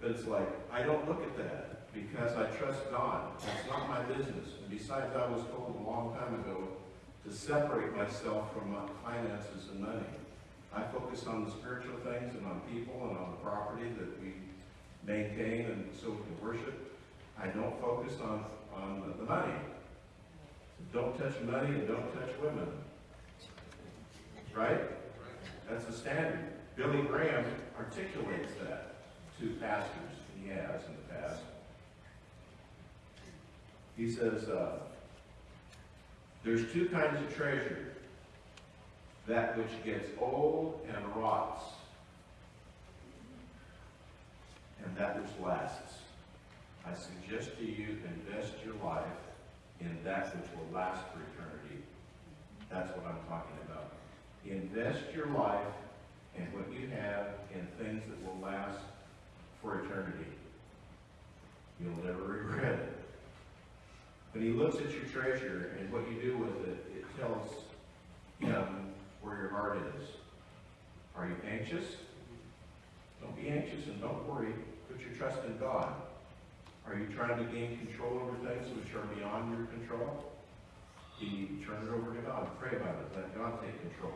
But it's like, I don't look at that because I trust God. It's not my business. And besides, I was told a long time ago to separate myself from my finances and money. I focus on the spiritual things and on people and on the property that we maintain and so we can worship. I don't focus on, on the money. Don't touch money and don't touch women. Right? That's the standard. Billy Graham articulates that to pastors, and he has in the past. He says, uh, there's two kinds of treasure. That which gets old and rots, and that which lasts. I suggest to you, invest your life in that which will last for eternity. That's what I'm talking about. Invest your life in what you have in things that will last for eternity. You'll never regret it. When he looks at your treasure and what you do with it, it tells him where your heart is. Are you anxious? Don't be anxious and don't worry. Put your trust in God. Are you trying to gain control over things which are beyond your control? You turn it over to God. Pray about it. Let God take control.